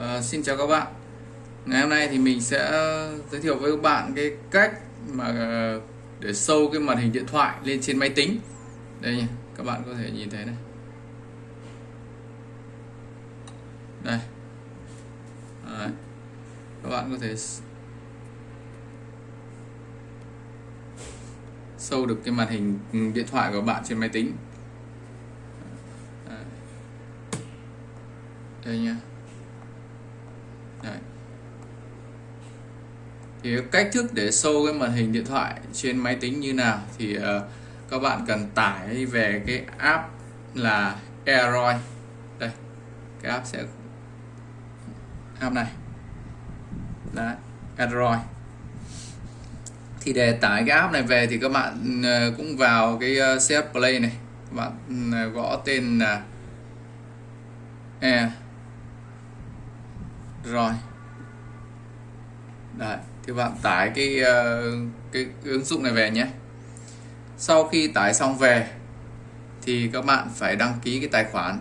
À, xin chào các bạn. Ngày hôm nay thì mình sẽ ờ, giới thiệu với các bạn cái cách mà ờ, để sâu cái màn hình điện thoại lên trên máy tính. Đây nha các bạn có thể nhìn thấy này. Đây. Đấy. các bạn có thể sâu được cái màn hình điện thoại của bạn trên máy tính. Đây nha Đấy thì cách thức để sâu cái màn hình điện thoại trên máy tính như nào thì uh, các bạn cần tải về cái app là Aeroid. Đây cái app sẽ app này. Đấy Android thì để tải cái app này về thì các bạn uh, cũng vào cái ờ, uh, CF Play này. Các bạn uh, gõ tên là e rồi. Đấy, thì bạn tải cái ờ, cái ứng dụng này về nhé. Sau khi tải xong về thì các bạn phải đăng ký cái tài khoản.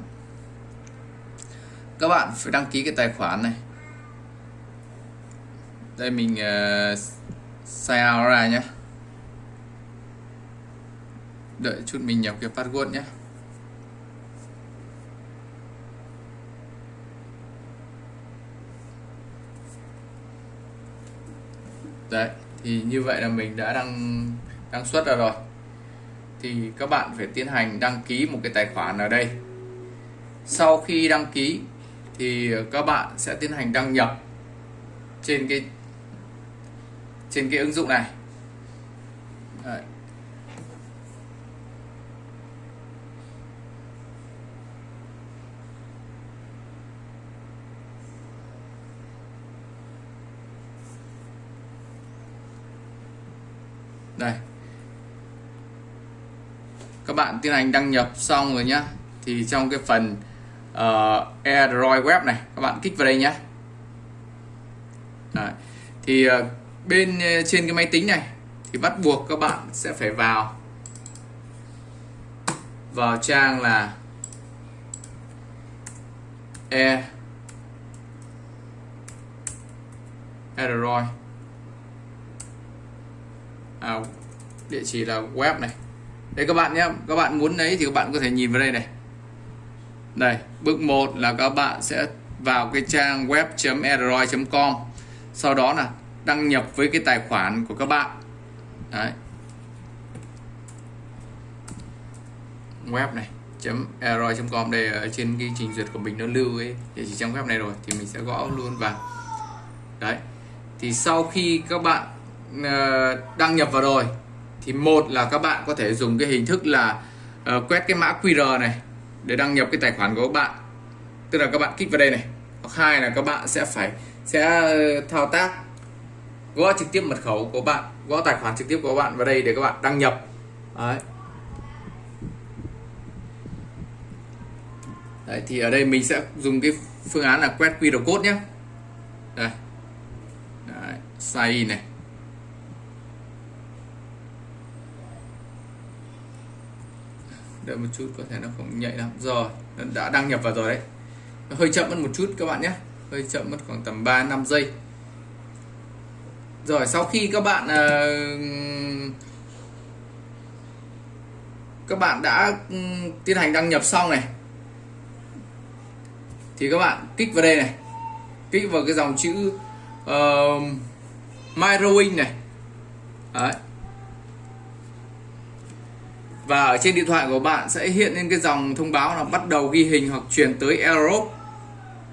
Các bạn phải đăng ký cái tài khoản này. Đây mình uh, sign out ra nhé. Đợi chút mình nhập cái password nhé. Đấy, thì như vậy là mình đã đăng đăng xuất ra rồi. Thì các bạn phải tiến hành đăng ký một cái tài khoản ở đây. Sau khi đăng ký, thì các bạn sẽ tiến hành đăng nhập trên cái trên cái ứng dụng này. Đấy. đây các bạn tiến hành đăng nhập xong rồi nhá. Thì trong cái phần uh, Android web này các bạn kích vào đây nhé Đấy. thì uh, bên uh, trên cái máy tính này thì bắt buộc các bạn sẽ phải vào vào trang là e Android. À, địa chỉ là web này đây các bạn nhé, các bạn muốn lấy thì các bạn có thể nhìn vào đây này. Đây, bước 1 là các bạn sẽ vào cái trang web.android.com sau đó là đăng nhập với cái tài khoản của các bạn. Đấy. Web này android.com đây ở trên cái trình duyệt của mình nó lưu ấy. Địa chỉ trang web này rồi, thì mình sẽ gõ luôn vào. Đấy. Thì sau khi các bạn ờ, đăng nhập vào rồi thì một là các bạn có thể dùng cái hình thức là uh, quét cái mã QR này để đăng nhập cái tài khoản của các bạn. Tức là các bạn kích vào đây này. Hoặc hai là các bạn sẽ phải sẽ ờ, thao tác gõ trực tiếp mật khẩu của bạn gõ tài khoản trực tiếp của bạn vào đây để các bạn đăng nhập. Đấy. Đấy, thì ở đây mình sẽ dùng cái phương án là quét QR code nhé. Đây. Đấy, sign này. Đợi một chút có thể nó không nhạy lắm. Rồi nó đã đăng nhập vào rồi đấy. Nó hơi chậm mất một chút các bạn nhé. Hơi chậm mất khoảng tầm 3 5 giây. Rồi sau khi các bạn uh, các bạn đã um, tiến hành đăng nhập xong này thì các bạn kích vào đây này. Kích vào cái dòng chữ ờ, uh, Myrowing này. Đấy và ở trên điện thoại của bạn sẽ hiện lên cái dòng thông báo là bắt đầu ghi hình hoặc truyền tới Europe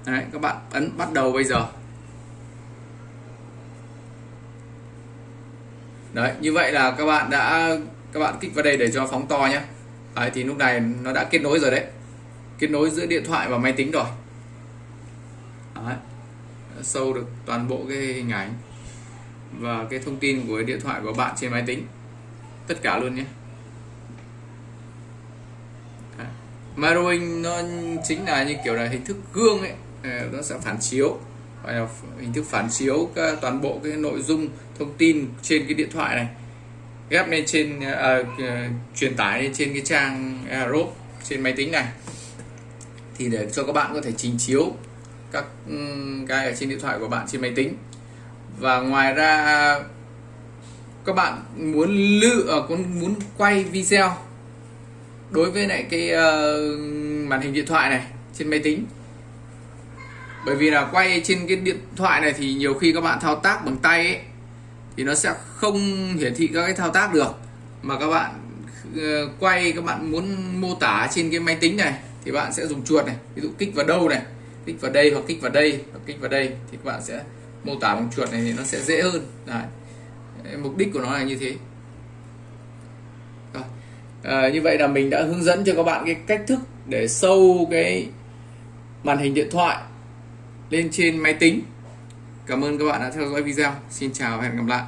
Đấy, các bạn ấn bắt đầu bây giờ. Đấy, như vậy là các bạn đã các bạn kích vào đây để cho phóng to nhé. Đấy, thì lúc này nó đã kết nối rồi đấy. Kết nối giữa điện thoại và máy tính rồi. Đấy. sâu được toàn bộ cái hình ảnh và cái thông tin của điện thoại của bạn trên máy tính. Tất cả luôn nhé. Mirroring nó chính là như kiểu là hình thức gương ấy. Ờ, nó sẽ phản chiếu. Gọi là hình thức phản chiếu toàn bộ cái nội dung thông tin trên cái điện thoại này. Ghép lên trên à, à truyền tải lên trên cái trang Aerobe trên máy tính này. Thì để cho các bạn có thể trình chiếu các cái ở trên điện thoại của bạn trên máy tính. Và ngoài ra các bạn muốn lưu à, muốn quay video đối với lại cái uh, màn hình điện thoại này trên máy tính. Bởi vì là quay trên cái điện thoại này thì nhiều khi các bạn thao tác bằng tay ấy, thì nó sẽ không hiển thị các cái thao tác được. Mà các bạn uh, quay các bạn muốn mô tả trên cái máy tính này thì bạn sẽ dùng chuột này. Ví dụ kích vào đâu này kích vào đây hoặc kích vào đây hoặc kích vào đây thì các bạn sẽ mô tả bằng chuột này thì nó sẽ dễ hơn. Đấy. mục đích của nó là như thế. À, như vậy là mình đã hướng dẫn cho các bạn cái cách thức để sâu cái màn hình điện thoại lên trên máy tính. Cảm ơn các bạn đã theo dõi video. Xin chào và hẹn gặp lại.